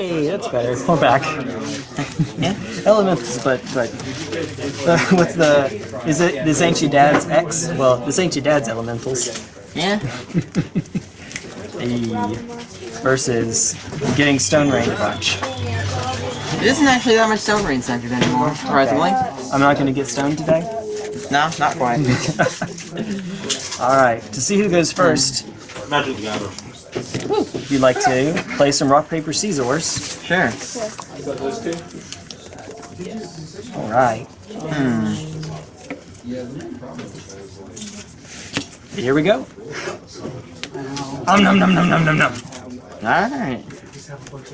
Hey, that's better. We're back. Yeah. Elementals, but but uh, what's the? Is it this ain't your dad's X? Well, this ain't your dad's elementals. Yeah. Hey, versus getting Stone Rain bunch. It isn't actually that much Stone Rain centered anymore, surprisingly. I'm not gonna get stoned today. No, not quite. All right, to see who goes first, Magic the Gathering. you'd like to play some rock paper scissors. Sure. All right. Here we go. Um num num num num num num. Alright.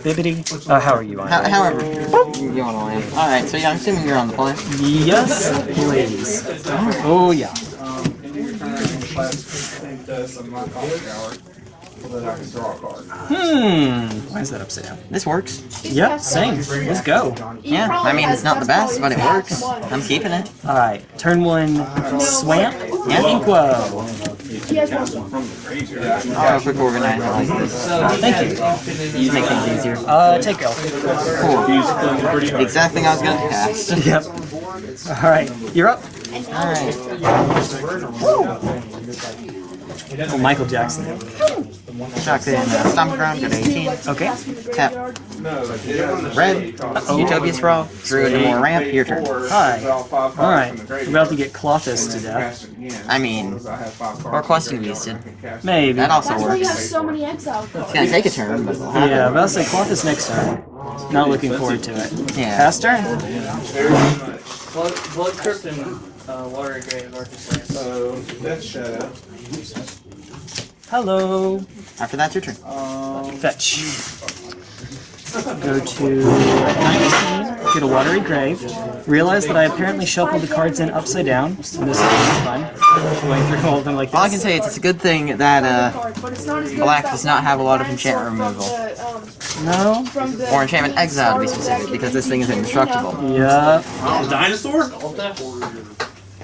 Bibbity. Uh, how are you on? How, however, you want to land. Alright, so yeah, I'm assuming you're on the plane. Yes, please. Oh yeah. Hmm. Why is that upside down? This works. Yep. Same. Let's go. Yeah, I mean, it's not the best, but it works. I'm keeping it. All right. Turn one. Swamp. Yeah. Inkwell. Oh, quick organize like this. Thank you. Just make things easier. Uh, take elf. Cool. Exact thing I was gonna cast. Yep. All right. You're up. Alright. Oh, Michael Jackson. Chuck in uh, Stomp Ground, go to 18. Okay. Tap. Red. Utopia Sprawl. Drew into more ramp. Your turn. Hi. All right. We're about to get Klothys to death. I mean, or Questing Beasted. Maybe. That also That's why you have works. so many exile cards. It's gonna take a turn, but it'll happen. Yeah, but I'll say Klothys next turn. Not looking forward to it. Yeah. Pass turn. Blood, Blood Crypt and uh, Watery Grave are just like So, Death Shadow. Hello. After that, your turn. Fetch. Go to 19, get a watery grave. Realize that I apparently shuffled the cards in upside down. And this is really fun. Going through all of them like All I can say is it's a good thing that uh, But it's not as good Black does not have a lot of one enchantment removal. um, No? Or enchantment exile to be specific, because this thing is indestructible. Yup. Oh, dinosaur?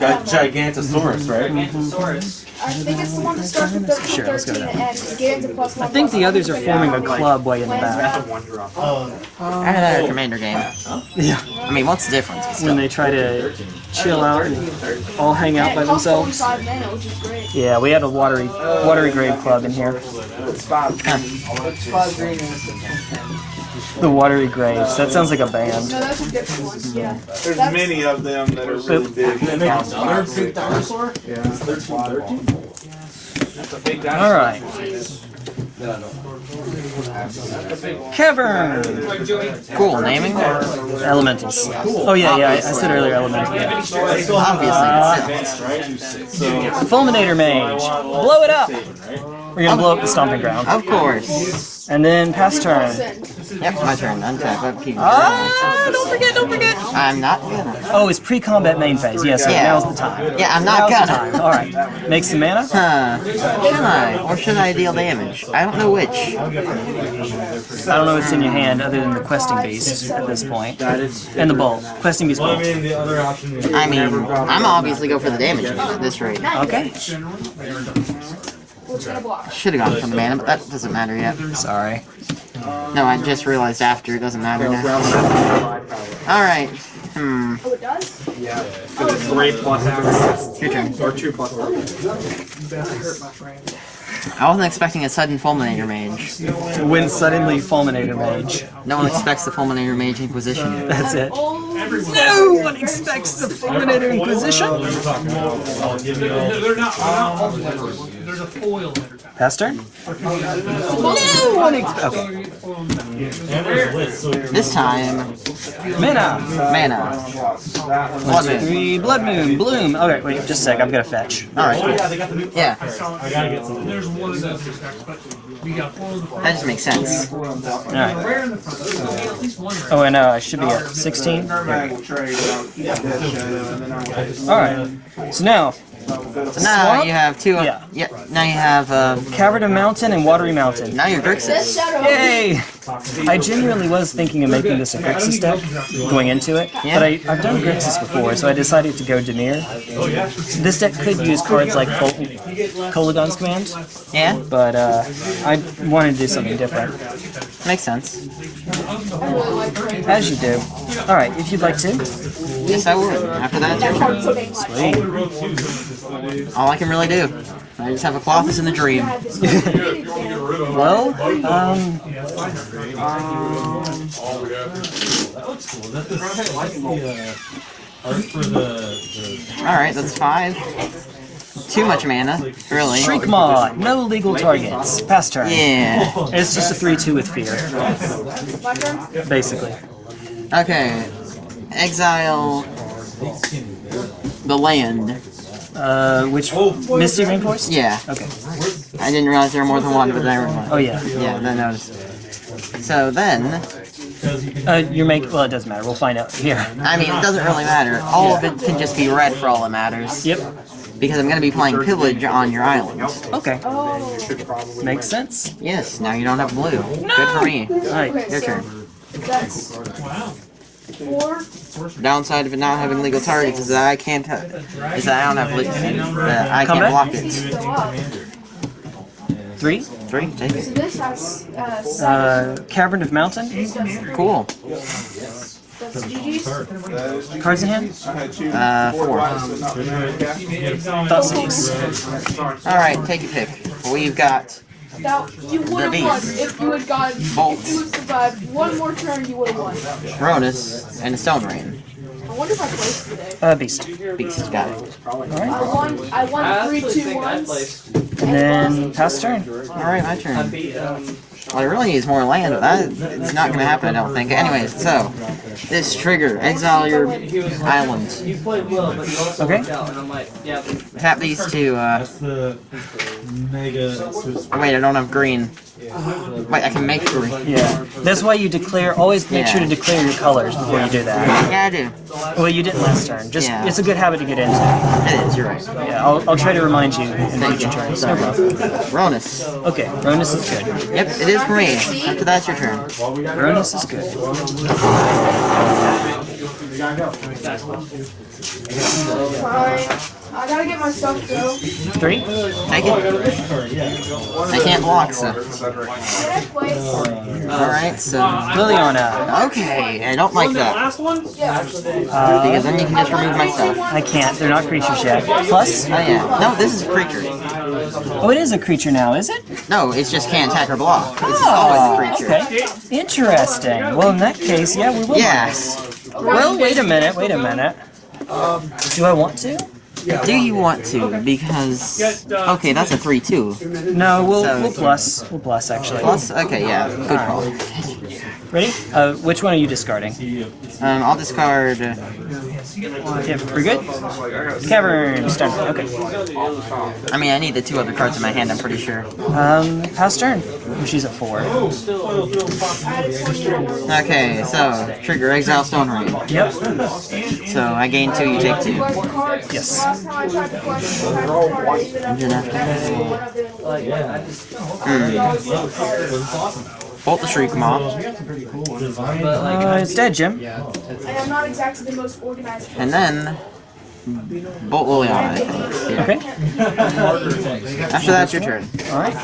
Got Gigantosaurus, right? Gigantosaurus. I think it's the one that starts with 13, Sure, let's go 13 that. and gains a plus one. I think the others are one. forming a club way in the back. I had a commander game. Yeah. I mean, what's the difference? When they try to chill out and all hang out by it costs only themselves. mana, which is great. Yeah, we had a watery watery grave club in here. The watery graves. That sounds like a band. No, that's a different one. Yeah. There's That's- many of them that are really big. All right. Cavern. Cool, naming? Elementals. Oh yeah, yeah. I, I said earlier elementals. Yeah. Obviously, it's still. Fulminator mage. Blow it up. We're gonna blow up the stomping ground. Of course. And then pass turn. Yep, my turn. Untap. Upkeep. Ah! Don't forget! Don't forget! I'm not gonna. Oh, it's pre-combat main phase. Yes, Yeah. now's the time. Yeah, I'm not Now's gonna. time. All right. Make some mana. Huh. Should I? Or should I deal damage? I don't know which. I don't know what's in your hand other than the questing beast at this point, and the bolt. Questing beast bolt. the other option is I mean, I'm obviously go for the damage at this rate. Okay. What's? Should have gone for the mana, but that doesn't matter yet. Sorry. No, I just realized after. It doesn't matter now. Alright. Hmm. Oh, it does? three plus hours. Your turn. Or two plus hours. I wasn't expecting a sudden Fulminator Mage. When suddenly Fulminator mage. No one expects the Fulminator Mage Inquisition. That's it. Oh, No one expects the Fulminator Inquisition. They're not, all. There's a foil. Pass turn. No one expects. Okay. This time, Mana. mana. One, Blood Moon. three. Blood Moon. Bloom. Okay, wait, just a sec. I've oh, got to fetch. Alright. Yeah, There's one of those, but we got four of the front. That just makes sense. All right. The front. So we get at least one rare. Oh, and uh, I should be at 16. All I will trade out Death Shadow and then I will. right. So now, So now Swamp? you have two. Yeah. Yeah. Now you have. Uh, Cavern of Mountain and Watery Mountain. now you're Death Grixis. Shadow. Yay! I genuinely was thinking of making this a Grixis deck going into it, Yeah. but I, I've done Grixis before, so I decided to go Dimir. This deck could use cards like Col- Kolaghan's Command, Yeah, but uh, I wanted to do something different. makes sense. I really like Greg. As you do. Alright, if you'd like to. Yes, I would. After that, it's your turn. Hard to make my Sweet. All I can really do. I just have a Colossus in the dream. had this community fan. Well, um, um Alright, that's five. Too much mana, really. Shriekmaw, no legal targets. Pass turn. Yeah. It's just a 3-2 with fear, basically. Okay. Exile the land. Uh, which Misty Rainforest? Yeah. Okay. I didn't realize there were more than one, but there were Oh yeah. Yeah, then I noticed. So then, Uh, you're make. Well, it doesn't matter. We'll find out here. I mean, it doesn't really matter. All of it can just be red for all that matters. Yep. Because I'm going to be playing Pillage on your island. Okay. Oh, Makes sense. Yes, now you don't have blue. Good for me. Alright. okay, Your turn. That's four. Downside of it not having legal targets is that I can't. Is that I don't have le- that I can't block it. Three. Three, take So it. this has uh. Uh, Cavern of Mountain. Cool. That's GG's. Cards in hand. I had two. Uh, four. Thought. All right, take a pick. We've got Now, you would have beast. won if you had gotten. Bolt. If you had survived one more turn, you would have won. Ronus and a Stone Rain. I wonder if I placed today. Uh, Beast. Beast got it. I won. I I won three, actually two, think I ones. placed. And then pass turn. All right, my I turn. Beat. Well, I really need more land, but that it's not gonna happen. I don't think. Anyways, so this trigger exile your He was like, island. You played well, but you also Okay. worked out, and I'm like, yeah. Tap these two. Uh, That's the mega. wait, I don't have green. Wait, I can make green. Yeah. That's why you declare. Always make sure to declare your colors before you do that. Yeah, I do. Well, you didn't last turn. Just Yeah. it's a good habit to get into. It is. You're right. Yeah. I'll, I'll try to remind you in Thank future you. turns. No problem. Ronus. Okay. Ronus is good. Yep, it is for me. After that's your turn. Ronus is good. Fine. I gotta get my stuff though. Three. Take it. I can't block, so. Can I play? All right, so. Liliana. Okay, I don't like that Yeah. because then you can just remove my stuff. I can't. They're not creatures yet. Plus. Oh yeah. No, this is a creature. Oh, it is a creature now, is it? No, it's just can't attack or block. It's always a oh, creature. Okay. Interesting. Well, in that case, yeah, we will. Yes. Well, wait a minute. Wait a minute. Do I want to? Do you want to? Because okay, that's a three-two. No, we'll So- we'll plus. We'll plus actually. Plus, okay, yeah, good call. Ready? Uh, which one are you discarding? Um, I'll discard. uh, Yeah, we're good. Cavern. Okay. I mean, I need the two other cards in my hand. I'm pretty sure. Um, pass turn. She's at four. Okay, so trigger exile Stone Rain. Yep. So I gain two, you take two. Yes. Last time I tried to question, I had a card I even Engine after after- when I didn't Like, yeah, I just. Bolt the Shriekmaw. Uh, it's dead, Jim. I'm not exactly the most organized. And then Bolt Liliana, I think. Yeah. Okay. After that, it's your turn. All right.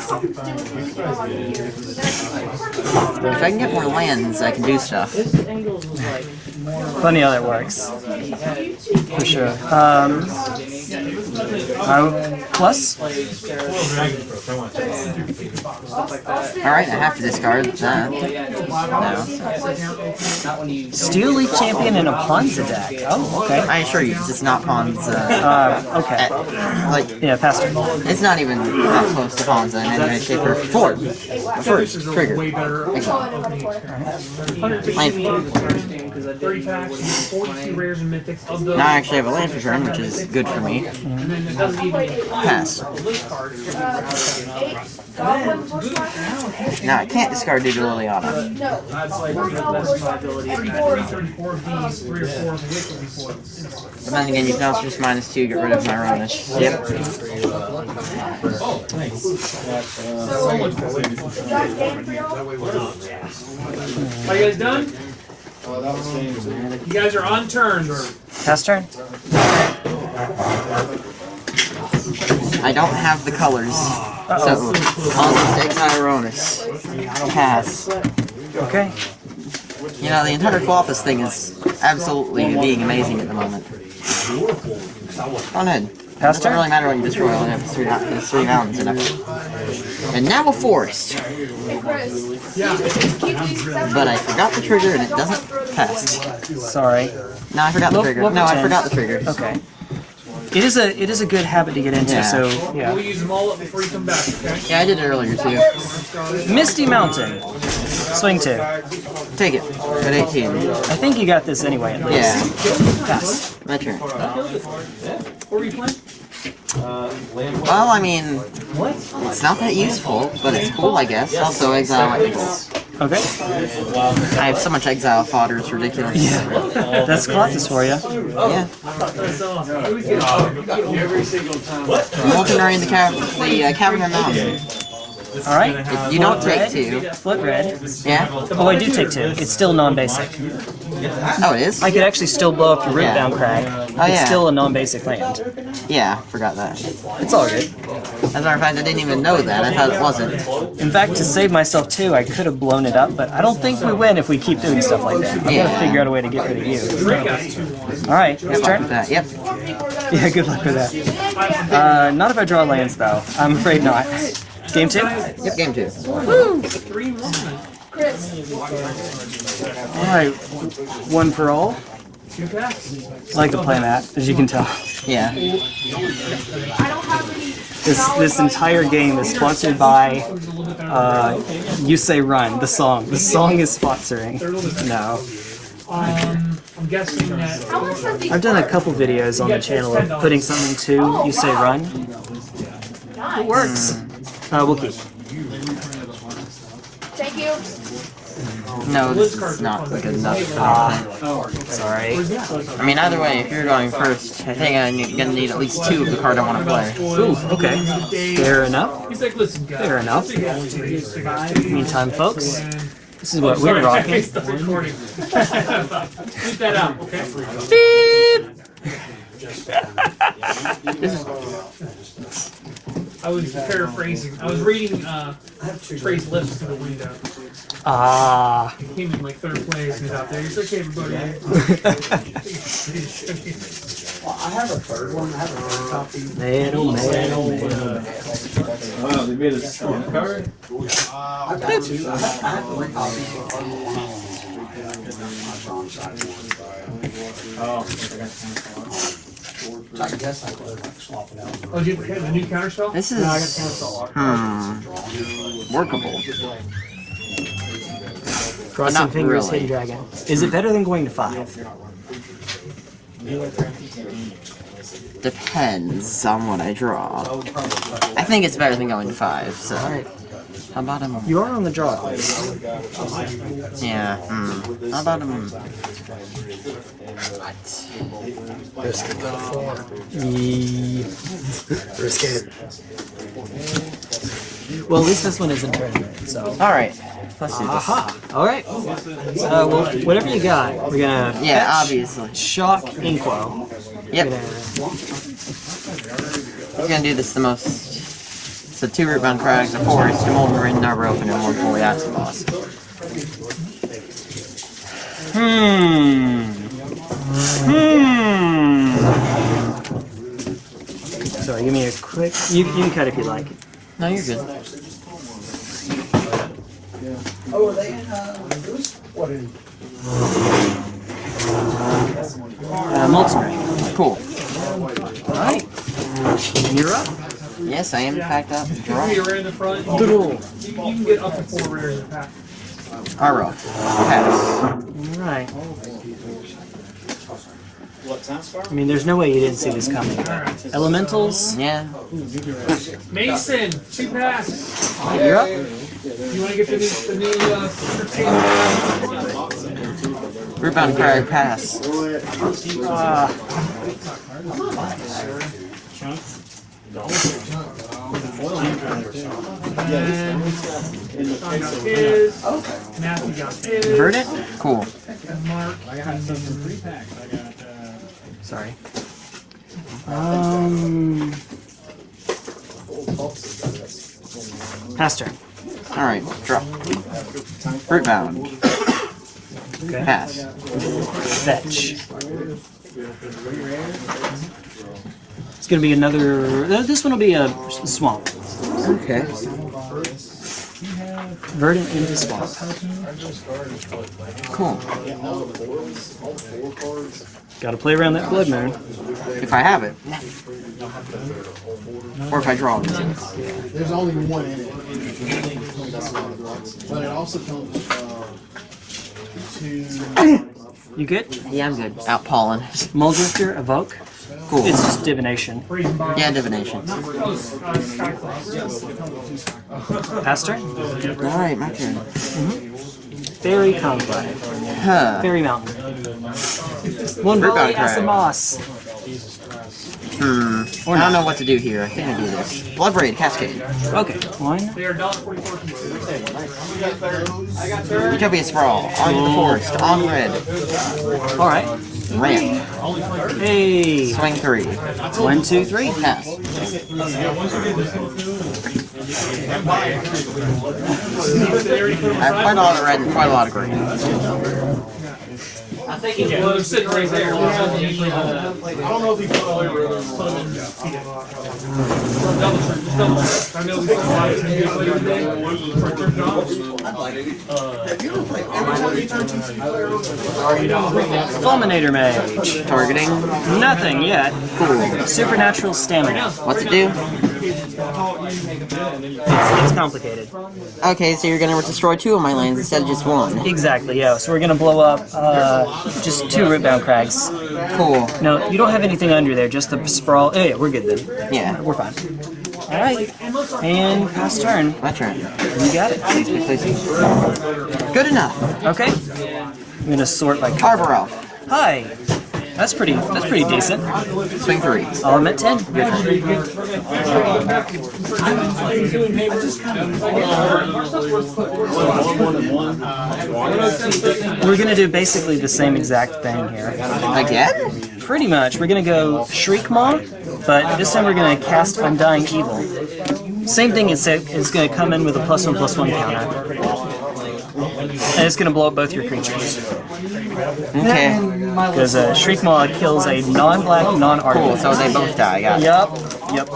If I can get more lands, I can do stuff. this Engels was like more. Funny how that works. For sure. Um, I, plus. Alright, I have to discard that. No. Not when you. Steel Leaf Champion in a Ponza deck. Oh, okay. I assure you, it's not Pawns. Uh, Uh, okay. like, Yeah, pass it's not even that close to Pawns in any way, shape, or form. First, trigger. Land. Interesting because I didn't know what he was playing. Now I actually have a land for turn, which is good for me. and it doesn't even Pass. include the list card. Eight. Goblin first one? Now I can't discard due to Liliana. No. That's like One the goblin best first my one. ability. Three, Three, four. thirty-four of these, three or four of the wick will be foils. But then again, you can also just minus two, get rid of my Ronish. Yep. So, is that game for y'all? Are you guys done? You guys are on turns. Pass turn. I don't have the colors. So, I'll just exile Ronish. Pass. Okay. You know, the entire Quaffus thing is absolutely being amazing at the moment. Go ahead. Pass Doesn't turn. really matter what you destroy, only have three, it's three mountains enough. And now a forest. Hey, Chris. Yeah. Keep these separate. But I forgot the trigger and it doesn't pass. Sorry. No, I forgot the trigger. No, I forgot the trigger. Okay. It is a it is a good habit to get into. Yeah. So We'll yeah. use them all up before you come back, okay? Yeah, I did it earlier too. Misty Mountain. Swing two. Take it. At 18. I think you got this anyway. At least. Yeah, Pass. my turn. What were you playing? Well, I mean, it's not that useful, but it's cool, I guess. Also, exile equals. Okay. I have so much exile fodder, it's ridiculous. Yeah. That's Colossus for you. Yeah. I'm walking around the, ca- the uh, Cavern Mountain. All right. If you don't take two, Flip red. yeah? Oh, I do take two. It's still non-basic. Oh, it is? I could actually still blow up your root Yeah. down crag. Oh, It's yeah. still a non-basic land. Yeah, forgot that. It's all good. As a matter of fact, I didn't even know that. I thought it wasn't. In fact, to save myself too, I could have blown it up, but I don't think we win if we keep doing stuff like that. I Yeah. gotta figure out a way to get rid of you. All right, your turn. That, yep. Yeah, good luck with that. Uh, not if I draw lands, though. I'm afraid not. Game two. Yep, game two. Woo! Chris. All right, one for all. Two packs. I like to play that, as you can tell. Yeah. I don't have any. This this entire game is sponsored by uh, You Say Run, the song. The song is sponsoring. No. Um, I'm guessing that. How much does these I've done a couple videos on the channel of putting something to You Say Run. It works. Uh, Uh, we'll keep. Thank you. No, this is not good enough for anything. Sorry. I mean, either way, if you're going first, I think I'm gonna need at least two of the card I want to play. Ooh, okay. Fair enough. He's like, listen, guys. Fair enough. Meantime, folks, this is what we're Sorry, I rocking. stopped recording. Keep that out, okay? I was paraphrasing. I was reading uh, Trey's lips through the window. Ah. He came in like third place. and He's out there. He's okay, everybody. Metal, metal, metal. Wow, they made a strong card. oh, did you have a new counter spell? This is hmm workable. Crossing Not fingers, really. hidden dragon. Is it better than going to five? Depends on what I draw. I think it's better than going to five. So Alright. How about him? You are on the draw. Yeah. Hmm. How about him? Yee. Risk it. Well, at least this one isn't tournament, so. All right. Let's do this. Aha! Alright. Uh, well, whatever you got, we're gonna. Yeah, fetch, obviously. Shock Inkwell. We're Yep. gonna. We're gonna do this the most. So two root bound crags, a forest, a molten marine, arbor open, and one fully active boss. Hmm. Hmm. Sorry, give me a quick. You, you can cut if you like. No, you're good. Oh, are they in, Uh, Molten Rain. Cool. Alright. You're up. Yes, I am in fact up. Draw. Three are in the front. You, Draw. you can get up to four rares in the pack. Arrow. Pass. Alright. I mean, there's no way you didn't see this coming. Elementals, Yeah. Mason, two passes. you're up. You want to get the new, the new uh, entertainment? Rootbound Crag pass. Ah, His. Matthew got his. Verdant? Cool. Mark. Sorry. Um. Pastor. Alright, drop. Rootbound. Okay. Pass. Fetch. It's gonna be another. uh, This one will be a swamp. Okay. Verdant into swamp. Cool. Gotta play around that blood moon. If I have it. Or if I draw it. There's only one in it. But it also comes uh, to You good? Yeah, I'm good. Out pollen. Muldrifter, evoke. Cool. It's just divination. Yeah, divination. Pastor? Alright, my turn. Mm-hmm. Faerie Conclave. Huh. Fairy Mountain. One volley Bound Crag. Asamoss. Hmm. I don't know what to do here. I think I do this. Bloodbraid, Cascade. Okay, one. They are $1.44 pieces. Utopia Sprawl. On the Forest. On red. Alright. Ramp. Hey. Swing three. One, two, three. Pass. I have quite a lot of red and quite a lot of green. Well, they're sitting right there. I don't know if he put all over it. Double check, just double check. I know we saw a lot of ten later today for Jim Jones. Fulminator Mage. Targeting. Nothing yet. Cool. Supernatural Stamina. What's it do? It's, it's complicated. Okay, so you're gonna destroy two of my lands instead of just one. Exactly, yeah. So we're gonna blow up uh, just two Rootbound Crags. Cool. No, you don't have anything under there, just the sprawl. Oh, yeah, we're good then. Yeah. We're fine. Alright. And pass turn. My turn. You got it. Good enough. Okay. I'm gonna sort like Carver Elf. Hi. That's pretty that's pretty decent. Swing three. Um, Element 10. Your turn. We're gonna do basically the same exact thing here. Again? Pretty much. We're gonna go Shriekmaw, but this time we're gonna cast Undying Evil. Same thing, it's, it's gonna come in with a plus one plus one counter. And it's gonna blow up both your creatures. Okay. Because uh, Shriekmaw kills a non-black, non-article. Cool, so they both die. Got it. Yup. Yep.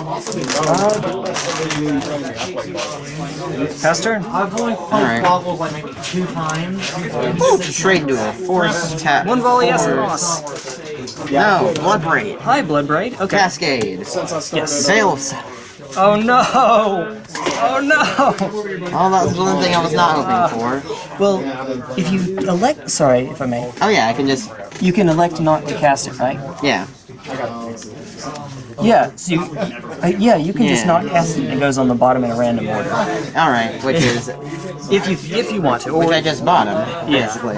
Pass turn. I've only played Alright. Quackles like maybe two times. Straight duel. Force tap. One volley Force- Asamoss. No, Blood Braid. Hi, Bloodbraid. Okay. Cascade. Yes. Veil of Se- Oh no! Oh no! Oh, that was one thing I was not hoping uh, for. Well, if you elect, sorry if I may, Oh yeah, I can just, you can elect not to cast it, right? yeah. Yeah. So you, uh, yeah, you can just Yeah. not cast it. and It goes on the bottom in a random order, Alright, which is, if you if you want to. Or which I just bought him, Yeah. basically.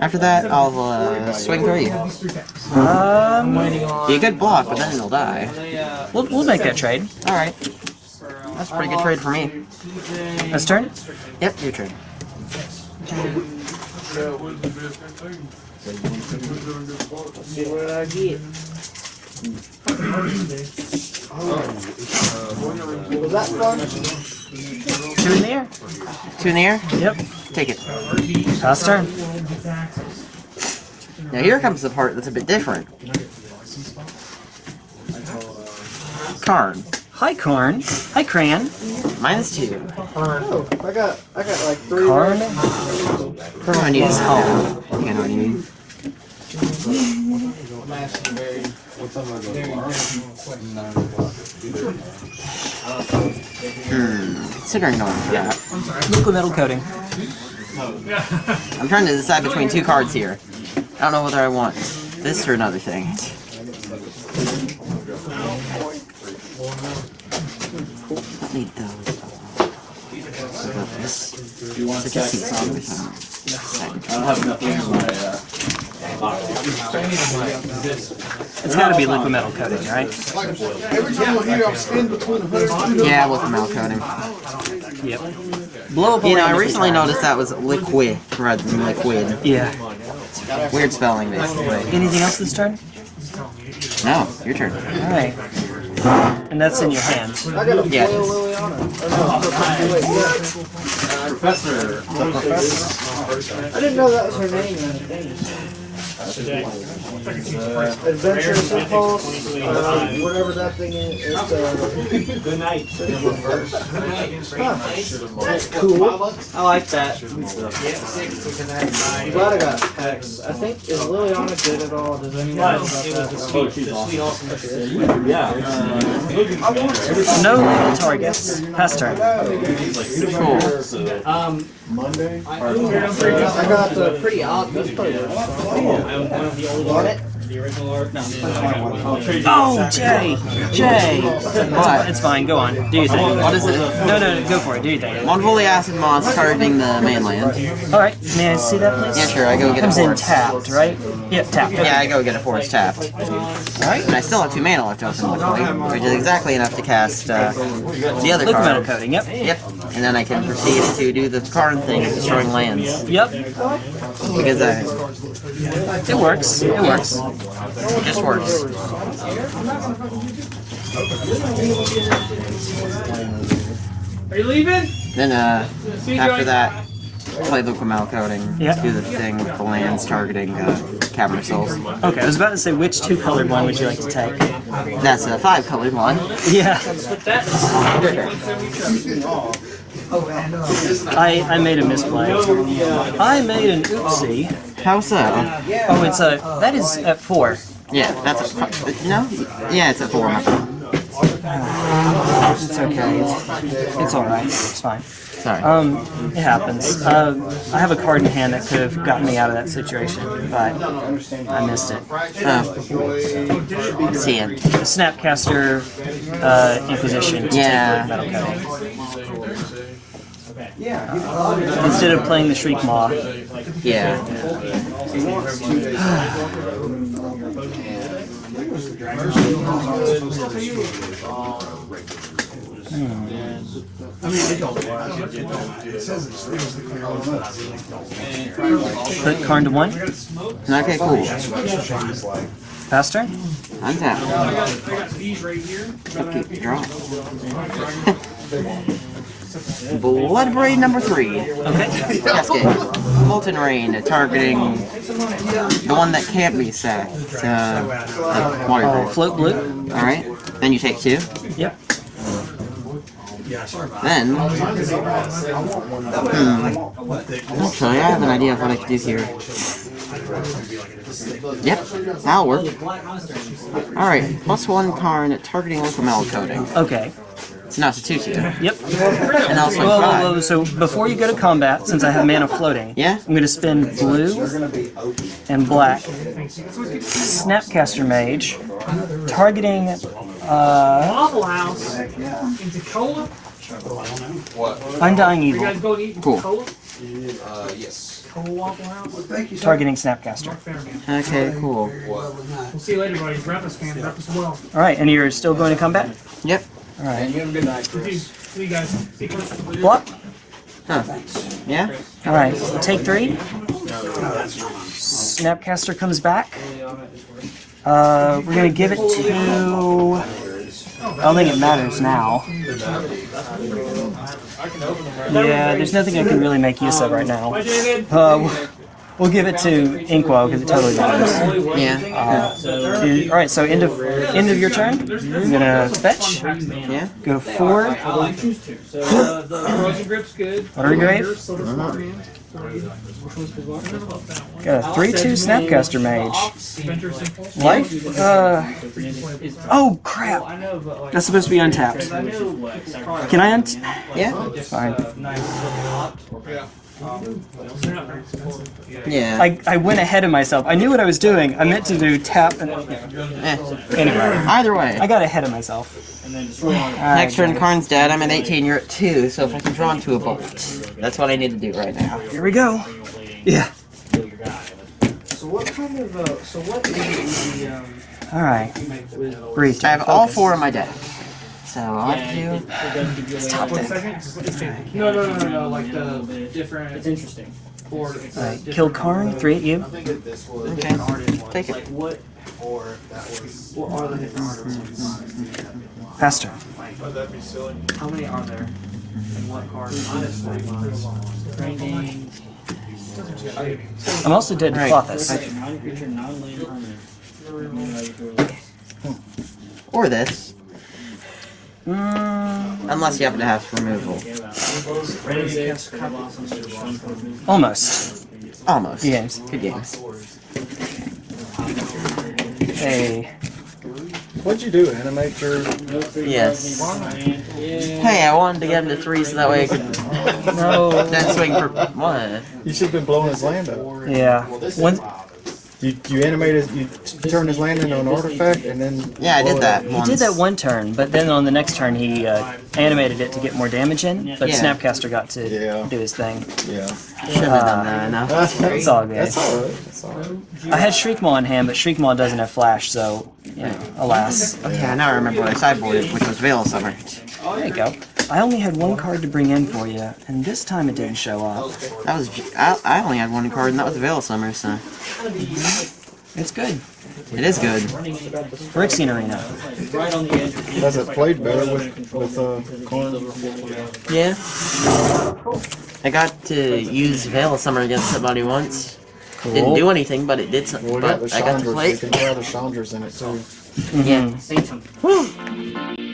After that, I'll uh, swing three. um, Be a good block, but then it'll die. we'll we'll make that trade. Alright. That's a pretty good trade for me. Let's turn. Yep, your turn. See what I get. Was that fun? Two in the air. Two in the air? Yep. Take it. Pass turn. Now here comes the part that's a bit different. Karn. Hi, Corn. Hi, Cran. Minus two. Oh, I got I got like three. Karn. First one I need is home. I think I know what you mean. Hmm. Considering going for that. Liquimetal coating. I'm trying to decide between two cards here. I don't know whether I want this or another thing. Don't need those. What this? Do you want a So just second see some I don't have enough room in my, uh, It's got to be Liquimetal coating, right? Every time I hear I'm spinning between 100 Yeah, with the milk coating. Yep. Blow up. You know, I recently noticed that was liquid rather than liquid. Yeah. Weird spelling, basically. Anything else this turn? No, your turn. All right. And that's in your hand. I got a Yeah. foil Liliana. Or no, wait, yeah. Professor. I didn't know that was her name. In the Impulse, uh, whatever that thing is. It's, uh, Good night. that's cool. I like that. I'm glad I got text. I think, is Liliana good at all? Does anyone know about that? Oh, she's awesome. Yeah. uh, No legal targets. Pass turn. Cool. Um, Monday? I got the pretty odd. That's probably Oh, Jay! Jay! What? It's fine. Go on. Do your thing. What is it? No, no, no. Go for it. Do your thing. Mwonvuli Acid Moss targeting the mainland. All right. May I see that, please? Yeah, sure, I go get a Comes in forest. tapped, right? Yep, tapped. Yeah, I go get a forest tapped. Alright. And I still have two mana left open, luckily, which is exactly enough to cast uh, the other Liquimetal coating. Yep. Yep, and then I can proceed to do the card thing of destroying lands. Yep. Because I, It works. It works. it just works. Are you leaving? Then, uh, after that, play Liquimetal coating. Yeah. Do the thing with the lands targeting uh, Cavern Souls. Okay. I was about to say which two colored one would you like to take? That's a five colored one. Yeah. I I made a misplay. I made an oopsie. How so? Oh, it's a that is at four. Yeah, that's a. Yeah, it's a four. It's okay. It's, it's all right. It's fine. Sorry. Um, it happens. Uh, I have a card in hand that could have gotten me out of that situation, but I missed it. Oh. See ya. Snapcaster uh, Inquisition to Yeah. take metal coating. Instead of playing the Shriekmaw. Yeah. Put Karn to one. Okay, cool. Pass turn. Untap. I got, I got these right here. Okay, draw. Bloodbraid number three. Okay. Molten Rain, targeting the one that can't be sacked. Uh, water Oh, float blue. Alright. Then you take two. Yep. Then. Hmm. Actually, I have an idea of what I could do here. Yep, that'll work. Alright, plus one card targeting metal coating. Okay. So now it's a 2 2. Yep. And also Whoa, whoa, five. whoa. So before you go to combat, since I have mana floating, Yeah? I'm going to spend blue and black. Snapcaster Mage, targeting. Uh, Waffle House in Tacoma. Undying You guys Evil, go and eat Cool. Uh, yes. Tacoma Waffle targeting Snapcaster. Okay, cool. We'll see you later, buddy. Breakfast fan. Breakfast well. All right, and you're still going to combat. Yep. All right. See you, see you guys. See you. Block. Huh. Yeah? All right. Take three. Snapcaster comes back. Uh, we're gonna give it to. I don't think it matters now. Yeah, there's nothing I can really make use of right now. Uh, we'll give it to Inkwell because it totally matters. Yeah. Uh, all right, so end of end of your turn. I'm gonna fetch. Yeah? Go to four. I choose two. So the frozen grip's good. Watery Grave. Silver Spark Man. Which one's the one? Got a three-two Snapcaster Mage. Life. Uh. Oh crap! I know, but like, That's supposed to be untapped. I knew like, Can I unt? Yeah? Fine. Nice. They're not very expensive. Yeah. Yeah. I, I went ahead of myself. I knew what I was doing. I meant to do tap and Eh. anyway. Either way. I got ahead of myself. Alright, Next turn, Karn's dead. I'm at 18. You're at 2. So if I can draw into a bolt, that's what I need to do right now. Here we go. Yeah. So what kind of uh, so what is the um All right. Breathe. I have all four in my deck. So all I have to do. Stop One it. second. Just- No, no, no, no, no. Like the different. It's interesting. Board. It's All right. Kill Karn. Three at you. Okay. Take it. what what are the different artists? Faster. How many are there? And what cards? Training. I'm also dead to Right. Klothys. Or this. Mm, Unless you happen to have removal. almost. Almost. Good games. Good games. Hey. What'd you do? Animate your. Yes. Hey, I wanted to get him to 3 so that way I could No. then swing for. What? You should have been blowing his land up. Yeah. One, You, you animated, you t- turned his land into an artifact and then. Yeah, I did that up. he once. did that one turn, but then on the next turn he uh, animated it to get more damage in. But Yeah. Snapcaster got to Yeah. do his thing. Yeah. Should have done that enough. That's, It's all good. That's alright. That's alright. I had Shriekmaw in hand, but Shriekmaw doesn't have flash, so you know, alas. Okay, I now remember what I sideboarded, which was Veil Summer. There you go. I only had one card to bring in for you, and this time it didn't show up. That was. j- I, I only had one card, and that was Veil Summer, so. Mm-hmm. It's good. It is good. Phyrexian Arena. Does it played better with, with uh, corn? Yeah. I got to use Veil Summer against somebody once. Didn't do anything, but it did something. Well, we got But I got to Chandras. play. You can try the Chandras in it too. Yeah. Mhm.